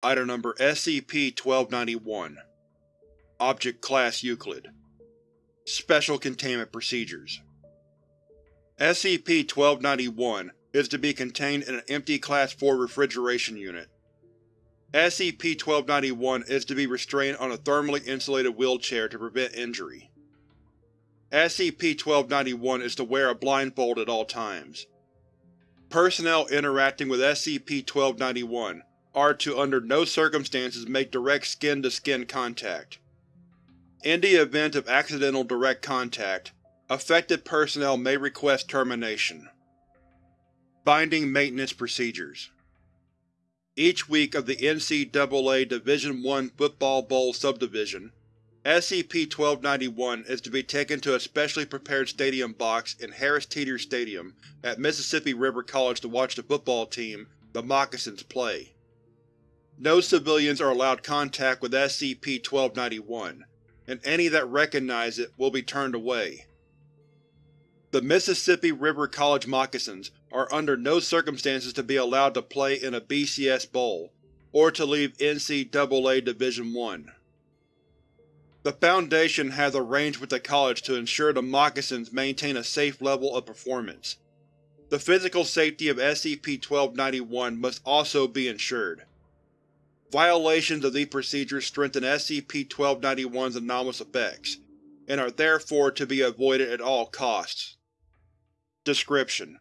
Item Number SCP-1291 Object Class Euclid Special Containment Procedures SCP-1291 is to be contained in an empty Class 4 refrigeration unit. SCP-1291 is to be restrained on a thermally insulated wheelchair to prevent injury. SCP-1291 is to wear a blindfold at all times. Personnel interacting with SCP-1291 are to under no circumstances make direct skin-to-skin -skin contact. In the event of accidental direct contact, affected personnel may request termination. Binding Maintenance Procedures Each week of the NCAA Division I Football Bowl Subdivision, SCP-1291 is to be taken to a specially prepared stadium box in Harris Teeter Stadium at Mississippi River College to watch the football team, the Moccasins, play. No civilians are allowed contact with SCP-1291, and any that recognize it will be turned away. The Mississippi River College Moccasins are under no circumstances to be allowed to play in a BCS Bowl, or to leave NCAA Division I. The Foundation has arranged with the college to ensure the Moccasins maintain a safe level of performance. The physical safety of SCP-1291 must also be ensured. Violations of these procedures strengthen SCP-1291's anomalous effects, and are therefore to be avoided at all costs. Description: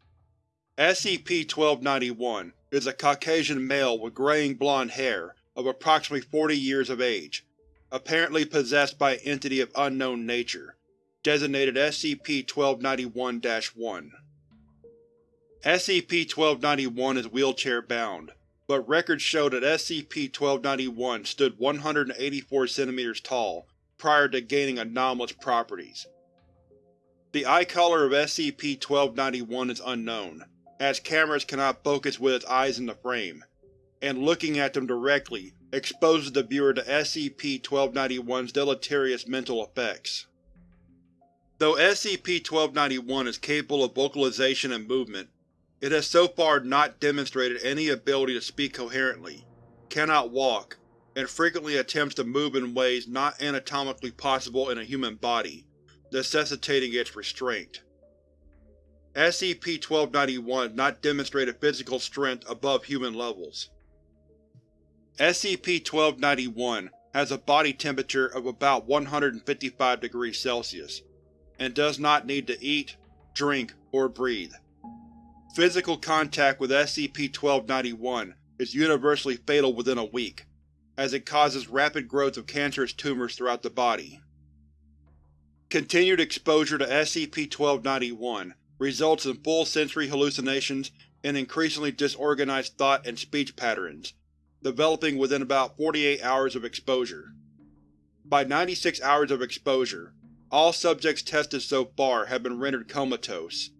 SCP-1291 is a Caucasian male with graying blonde hair, of approximately 40 years of age, apparently possessed by an entity of unknown nature, designated SCP-1291-1. SCP-1291 is wheelchair-bound, but records show that SCP-1291 stood 184 cm tall prior to gaining anomalous properties. The eye color of SCP-1291 is unknown, as cameras cannot focus with its eyes in the frame, and looking at them directly exposes the viewer to SCP-1291's deleterious mental effects. Though SCP-1291 is capable of vocalization and movement, it has so far not demonstrated any ability to speak coherently, cannot walk, and frequently attempts to move in ways not anatomically possible in a human body, necessitating its restraint. SCP-1291 has not demonstrated physical strength above human levels. SCP-1291 has a body temperature of about 155 degrees Celsius, and does not need to eat, drink, or breathe. Physical contact with SCP-1291 is universally fatal within a week, as it causes rapid growth of cancerous tumors throughout the body. Continued exposure to SCP-1291 results in full sensory hallucinations and increasingly disorganized thought and speech patterns, developing within about 48 hours of exposure. By 96 hours of exposure, all subjects tested so far have been rendered comatose,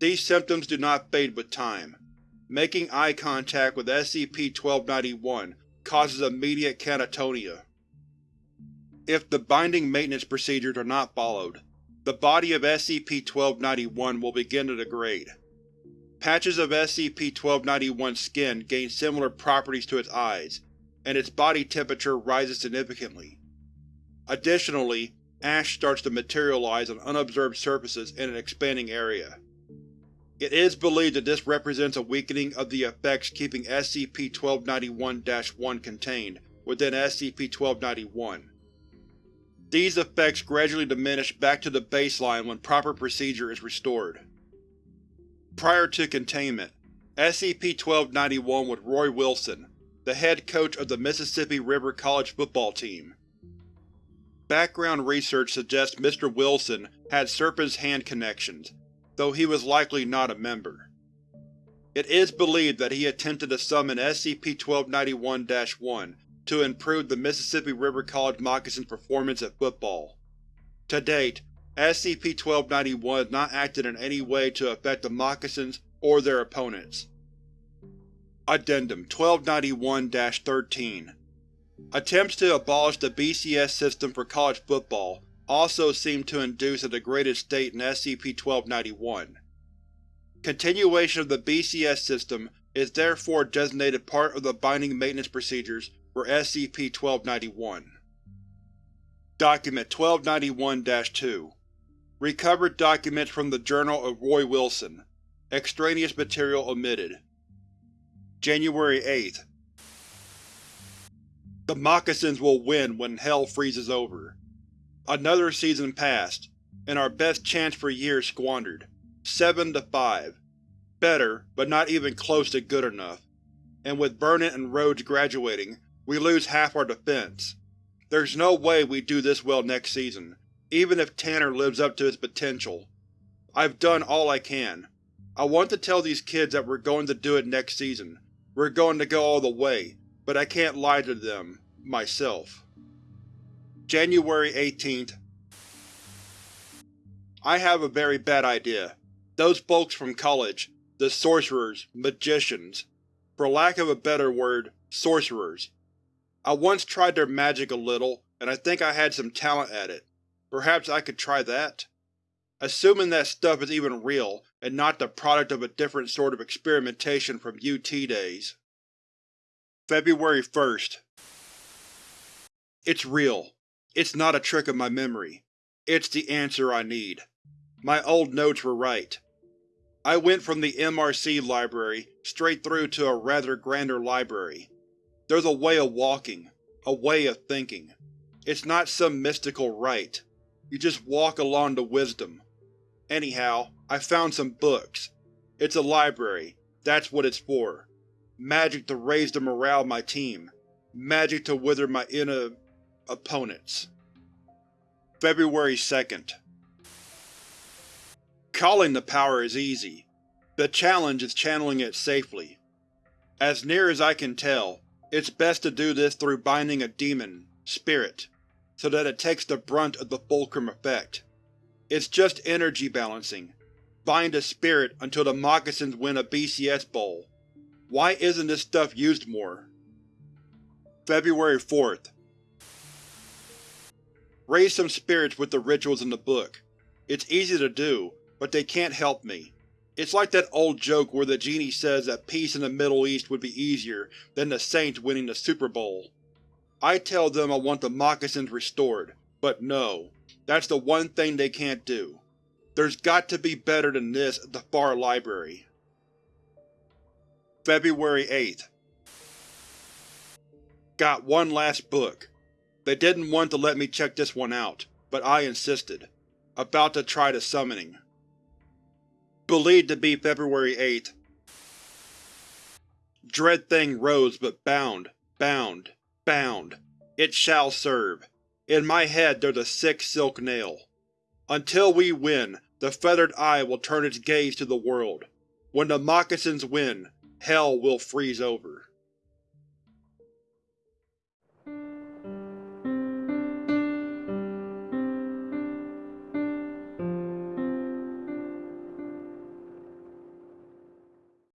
these symptoms do not fade with time. Making eye contact with SCP-1291 causes immediate catatonia. If the binding maintenance procedures are not followed, the body of SCP-1291 will begin to degrade. Patches of SCP-1291's skin gain similar properties to its eyes, and its body temperature rises significantly. Additionally, ash starts to materialize on unobserved surfaces in an expanding area. It is believed that this represents a weakening of the effects keeping SCP-1291-1 contained within SCP-1291. These effects gradually diminish back to the baseline when proper procedure is restored. Prior to containment, SCP-1291 was Roy Wilson, the head coach of the Mississippi River College football team. Background research suggests Mr. Wilson had Serpent's Hand connections, though he was likely not a member. It is believed that he attempted to summon SCP-1291-1 to improve the Mississippi River College Moccasins' performance at football. To date, SCP-1291 has not acted in any way to affect the Moccasins or their opponents. Addendum 1291-13 Attempts to abolish the BCS system for college football also seem to induce a degraded state in SCP-1291. Continuation of the BCS system is therefore designated part of the binding maintenance procedures for SCP-1291. Document 1291-2 Recovered documents from the Journal of Roy Wilson. Extraneous material omitted. January 8th. The Moccasins will win when Hell freezes over. Another season passed, and our best chance for years squandered. 7 to 5. Better, but not even close to good enough. And with Burnett and Rhodes graduating, we lose half our defense. There's no way we do this well next season, even if Tanner lives up to his potential. I've done all I can. I want to tell these kids that we're going to do it next season. We're going to go all the way, but I can't lie to them, myself. January 18th. I have a very bad idea. Those folks from college, the sorcerers, magicians, for lack of a better word, sorcerers. I once tried their magic a little, and I think I had some talent at it. Perhaps I could try that? Assuming that stuff is even real, and not the product of a different sort of experimentation from UT days. February 1st. It's real. It's not a trick of my memory. It's the answer I need. My old notes were right. I went from the MRC library straight through to a rather grander library. There's a way of walking, a way of thinking. It's not some mystical rite. You just walk along to wisdom. Anyhow, I found some books. It's a library, that's what it's for. Magic to raise the morale of my team. Magic to wither my inna… opponents. February 2nd. Calling the power is easy. The challenge is channeling it safely. As near as I can tell, it's best to do this through binding a demon, spirit, so that it takes the brunt of the fulcrum effect. It's just energy balancing. Bind a spirit until the moccasins win a BCS bowl. Why isn't this stuff used more? February 4th. Raise some spirits with the rituals in the book. It's easy to do, but they can't help me. It's like that old joke where the genie says that peace in the Middle East would be easier than the Saints winning the Super Bowl. I tell them I want the moccasins restored, but no, that's the one thing they can't do. There's got to be better than this at the Far Library. February 8th. Got one last book. They didn't want to let me check this one out, but I insisted. About to try the summoning. Believed to be February 8th. Dread thing rose but bound, bound, Bound. It shall serve. In my head there's a sick silk nail. Until we win, the Feathered Eye will turn its gaze to the world. When the moccasins win, Hell will freeze over.